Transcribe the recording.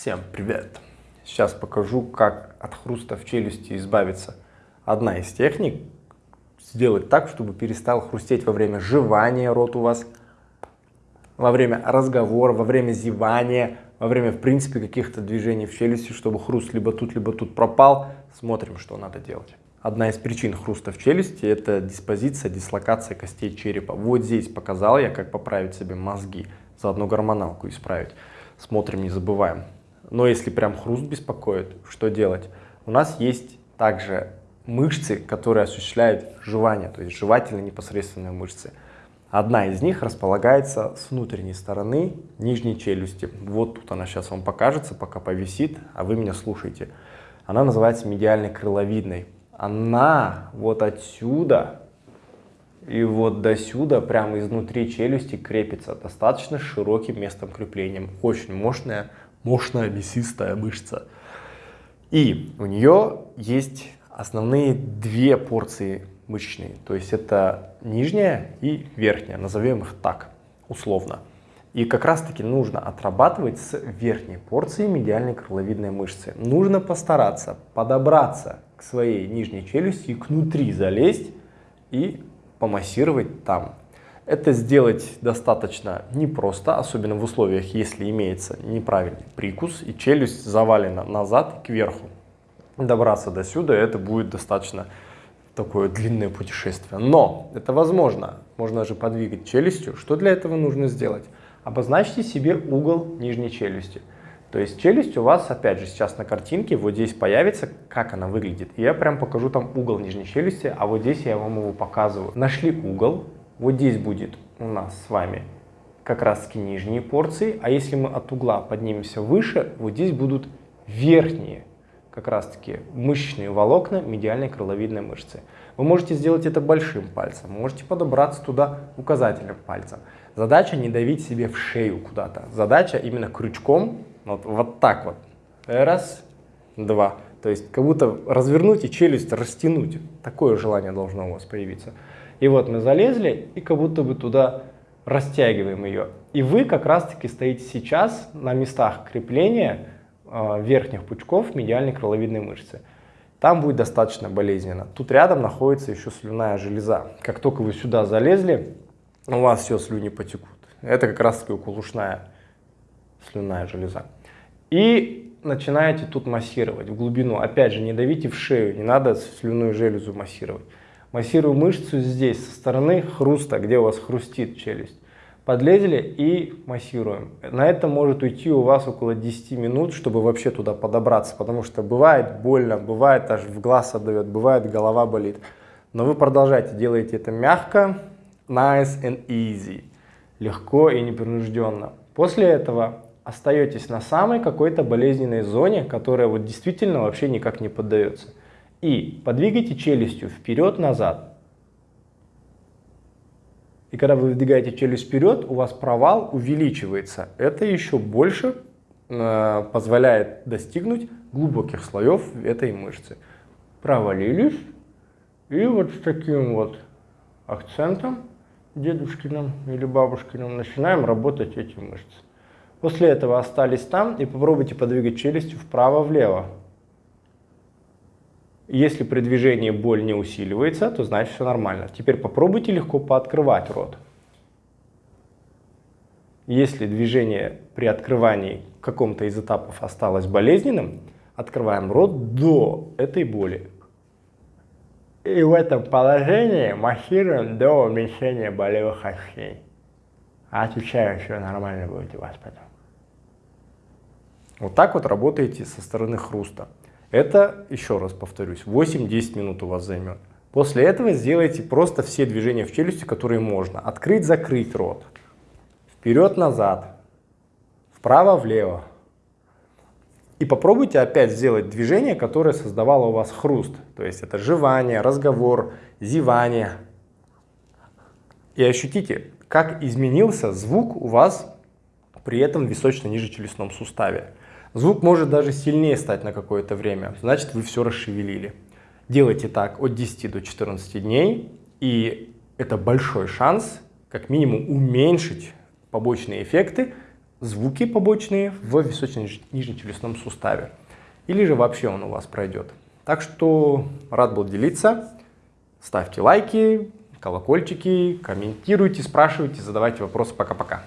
Всем привет! Сейчас покажу, как от хруста в челюсти избавиться. Одна из техник – сделать так, чтобы перестал хрустеть во время жевания рот у вас, во время разговора, во время зевания, во время, в принципе, каких-то движений в челюсти, чтобы хруст либо тут, либо тут пропал. Смотрим, что надо делать. Одна из причин хруста в челюсти – это диспозиция, дислокация костей черепа. Вот здесь показал я, как поправить себе мозги, заодно гормоналку исправить. Смотрим, не забываем. Но если прям хруст беспокоит, что делать? У нас есть также мышцы, которые осуществляют жевание, то есть жевательные непосредственные мышцы. Одна из них располагается с внутренней стороны нижней челюсти. Вот тут она сейчас вам покажется, пока повисит, а вы меня слушаете. Она называется медиальной крыловидной. Она вот отсюда и вот до сюда, прямо изнутри челюсти крепится достаточно широким местом креплением. Очень мощная мощная мясистая мышца. И у нее есть основные две порции мышечные, то есть это нижняя и верхняя, назовем их так, условно. И как раз таки нужно отрабатывать с верхней порции медиальной крыловидной мышцы. Нужно постараться подобраться к своей нижней челюсти, к внутри залезть и помассировать там. Это сделать достаточно непросто, особенно в условиях, если имеется неправильный прикус и челюсть завалена назад и кверху. Добраться до сюда это будет достаточно такое длинное путешествие. Но это возможно. Можно же подвигать челюстью. Что для этого нужно сделать? Обозначьте себе угол нижней челюсти. То есть челюсть у вас, опять же, сейчас на картинке, вот здесь появится, как она выглядит. я прям покажу там угол нижней челюсти, а вот здесь я вам его показываю. Нашли угол, вот здесь будет у нас с вами как раз таки нижние порции, а если мы от угла поднимемся выше, вот здесь будут верхние как раз таки мышечные волокна медиальной крыловидной мышцы. Вы можете сделать это большим пальцем, можете подобраться туда указательным пальцем. Задача не давить себе в шею куда-то. Задача именно крючком, вот, вот так вот. Раз, два. То есть как будто развернуть и челюсть растянуть. Такое желание должно у вас появиться. И вот мы залезли и как будто бы туда растягиваем ее. И вы как раз-таки стоите сейчас на местах крепления э, верхних пучков медиальной крыловидной мышцы. Там будет достаточно болезненно. Тут рядом находится еще слюная железа. Как только вы сюда залезли, у вас все слюни потекут. Это как раз-таки укулушная слюная железа. И начинаете тут массировать в глубину. Опять же, не давите в шею, не надо слюную железу массировать. Массирую мышцу здесь, со стороны хруста, где у вас хрустит челюсть. Подлезли и массируем. На это может уйти у вас около 10 минут, чтобы вообще туда подобраться, потому что бывает больно, бывает аж в глаз отдает, бывает голова болит. Но вы продолжайте, делайте это мягко, nice and easy, легко и непринужденно. После этого остаетесь на самой какой-то болезненной зоне, которая вот действительно вообще никак не поддается. И подвигайте челюстью вперед-назад. И когда вы выдвигаете челюсть вперед, у вас провал увеличивается. Это еще больше э, позволяет достигнуть глубоких слоев этой мышцы. Провалились. И вот с таким вот акцентом дедушкиным или бабушкиным начинаем работать эти мышцы. После этого остались там и попробуйте подвигать челюстью вправо-влево. Если при движении боль не усиливается, то значит все нормально. Теперь попробуйте легко пооткрывать рот. Если движение при открывании каком-то из этапов осталось болезненным, открываем рот до этой боли. И в этом положении массируем до уменьшения болевых ощущений. Отвечаю, что нормально будет у вас потом. Вот так вот работаете со стороны хруста. Это, еще раз повторюсь, 8-10 минут у вас займет. После этого сделайте просто все движения в челюсти, которые можно. Открыть-закрыть рот. Вперед-назад. Вправо-влево. И попробуйте опять сделать движение, которое создавало у вас хруст. То есть это жевание, разговор, зевание. И ощутите, как изменился звук у вас при этом височно-нижечелюстном суставе. Звук может даже сильнее стать на какое-то время, значит вы все расшевелили. Делайте так от 10 до 14 дней, и это большой шанс как минимум уменьшить побочные эффекты, звуки побочные в височно-нижнечелюстном суставе. Или же вообще он у вас пройдет. Так что рад был делиться. Ставьте лайки, колокольчики, комментируйте, спрашивайте, задавайте вопросы. Пока-пока.